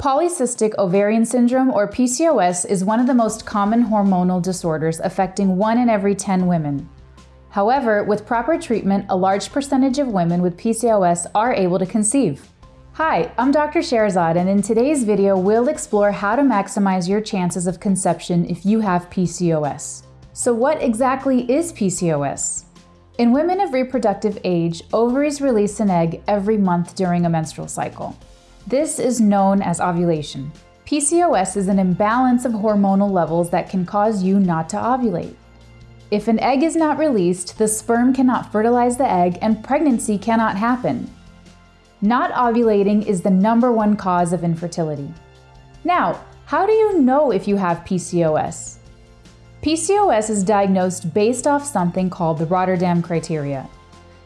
Polycystic ovarian syndrome, or PCOS, is one of the most common hormonal disorders affecting 1 in every 10 women. However, with proper treatment, a large percentage of women with PCOS are able to conceive. Hi, I'm Dr. Sherazad, and in today's video, we'll explore how to maximize your chances of conception if you have PCOS. So what exactly is PCOS? In women of reproductive age, ovaries release an egg every month during a menstrual cycle. This is known as ovulation. PCOS is an imbalance of hormonal levels that can cause you not to ovulate. If an egg is not released, the sperm cannot fertilize the egg and pregnancy cannot happen. Not ovulating is the number one cause of infertility. Now, how do you know if you have PCOS? PCOS is diagnosed based off something called the Rotterdam criteria.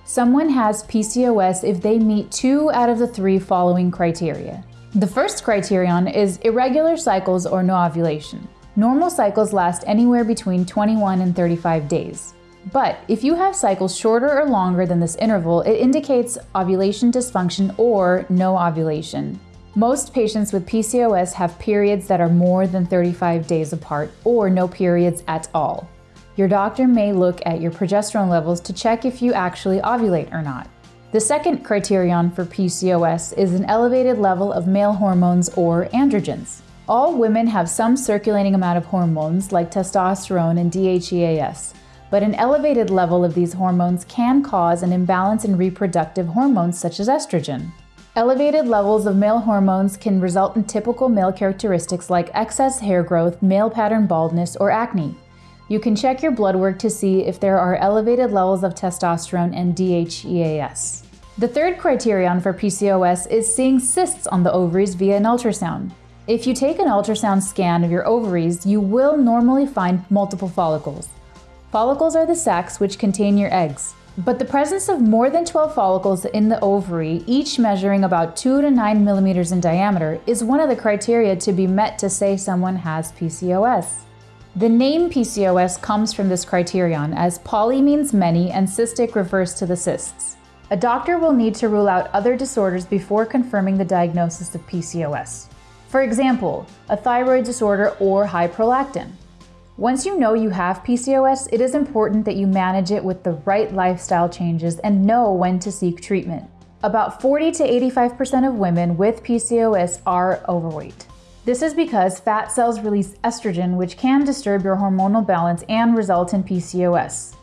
Someone has PCOS if they meet two out of the three following criteria. The first criterion is irregular cycles or no ovulation. Normal cycles last anywhere between 21 and 35 days. But if you have cycles shorter or longer than this interval, it indicates ovulation dysfunction or no ovulation. Most patients with PCOS have periods that are more than 35 days apart or no periods at all. Your doctor may look at your progesterone levels to check if you actually ovulate or not. The second criterion for PCOS is an elevated level of male hormones or androgens. All women have some circulating amount of hormones like testosterone and DHEAS, but an elevated level of these hormones can cause an imbalance in reproductive hormones such as estrogen. Elevated levels of male hormones can result in typical male characteristics like excess hair growth, male pattern baldness, or acne. You can check your blood work to see if there are elevated levels of testosterone and DHEAS. The third criterion for PCOS is seeing cysts on the ovaries via an ultrasound. If you take an ultrasound scan of your ovaries, you will normally find multiple follicles. Follicles are the sacs which contain your eggs. But the presence of more than 12 follicles in the ovary, each measuring about 2 to 9 millimeters in diameter, is one of the criteria to be met to say someone has PCOS. The name PCOS comes from this criterion as poly means many and cystic refers to the cysts. A doctor will need to rule out other disorders before confirming the diagnosis of PCOS. For example, a thyroid disorder or high prolactin. Once you know you have PCOS, it is important that you manage it with the right lifestyle changes and know when to seek treatment. About 40 to 85% of women with PCOS are overweight. This is because fat cells release estrogen, which can disturb your hormonal balance and result in PCOS.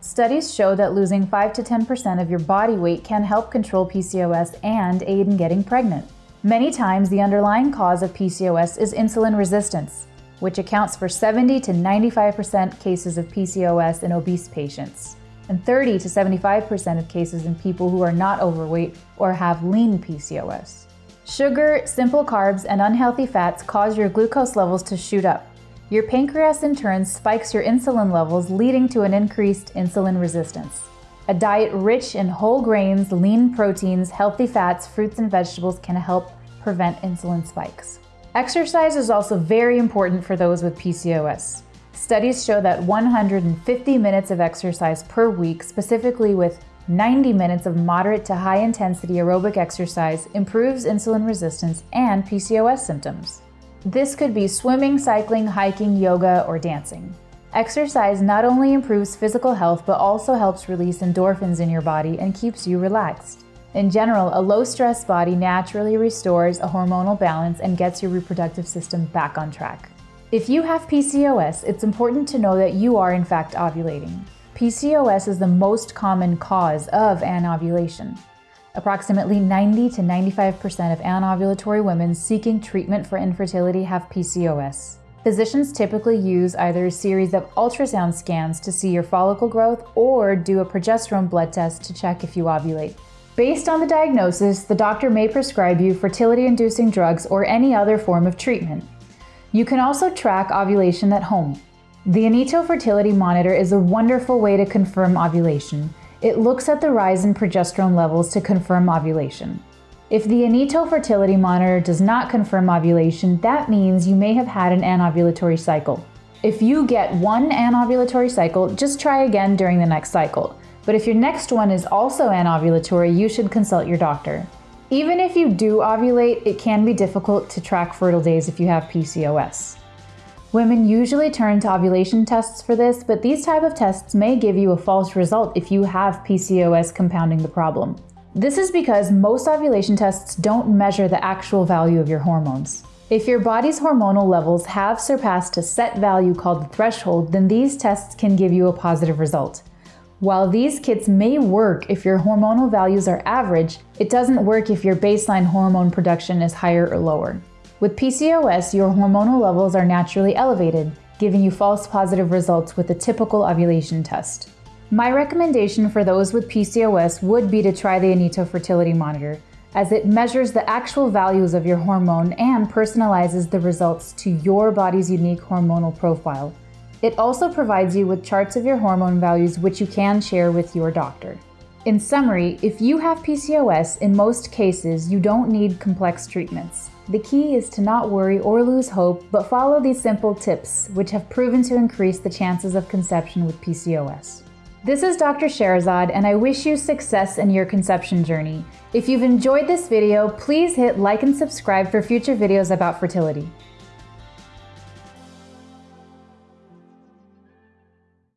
Studies show that losing 5 to 10% of your body weight can help control PCOS and aid in getting pregnant. Many times, the underlying cause of PCOS is insulin resistance, which accounts for 70 to 95% cases of PCOS in obese patients, and 30 to 75% of cases in people who are not overweight or have lean PCOS. Sugar, simple carbs, and unhealthy fats cause your glucose levels to shoot up. Your pancreas in turn spikes your insulin levels, leading to an increased insulin resistance. A diet rich in whole grains, lean proteins, healthy fats, fruits, and vegetables can help prevent insulin spikes. Exercise is also very important for those with PCOS. Studies show that 150 minutes of exercise per week, specifically with 90 minutes of moderate to high intensity aerobic exercise improves insulin resistance and PCOS symptoms. This could be swimming, cycling, hiking, yoga, or dancing. Exercise not only improves physical health but also helps release endorphins in your body and keeps you relaxed. In general, a low stress body naturally restores a hormonal balance and gets your reproductive system back on track. If you have PCOS, it's important to know that you are in fact ovulating. PCOS is the most common cause of anovulation. Approximately 90 to 95% of anovulatory women seeking treatment for infertility have PCOS. Physicians typically use either a series of ultrasound scans to see your follicle growth or do a progesterone blood test to check if you ovulate. Based on the diagnosis, the doctor may prescribe you fertility-inducing drugs or any other form of treatment. You can also track ovulation at home. The Inito Fertility Monitor is a wonderful way to confirm ovulation. It looks at the rise in progesterone levels to confirm ovulation. If the Inito Fertility Monitor does not confirm ovulation, that means you may have had an anovulatory cycle. If you get one anovulatory cycle, just try again during the next cycle. But if your next one is also anovulatory, you should consult your doctor. Even if you do ovulate, it can be difficult to track fertile days if you have PCOS. Women usually turn to ovulation tests for this, but these type of tests may give you a false result if you have PCOS compounding the problem. This is because most ovulation tests don't measure the actual value of your hormones. If your body's hormonal levels have surpassed a set value called the threshold, then these tests can give you a positive result. While these kits may work if your hormonal values are average, it doesn't work if your baseline hormone production is higher or lower. With PCOS, your hormonal levels are naturally elevated, giving you false positive results with a typical ovulation test. My recommendation for those with PCOS would be to try the Inito Fertility Monitor, as it measures the actual values of your hormone and personalizes the results to your body's unique hormonal profile. It also provides you with charts of your hormone values which you can share with your doctor. In summary, if you have PCOS, in most cases, you don't need complex treatments. The key is to not worry or lose hope, but follow these simple tips, which have proven to increase the chances of conception with PCOS. This is Dr. Sherazad, and I wish you success in your conception journey. If you've enjoyed this video, please hit like and subscribe for future videos about fertility.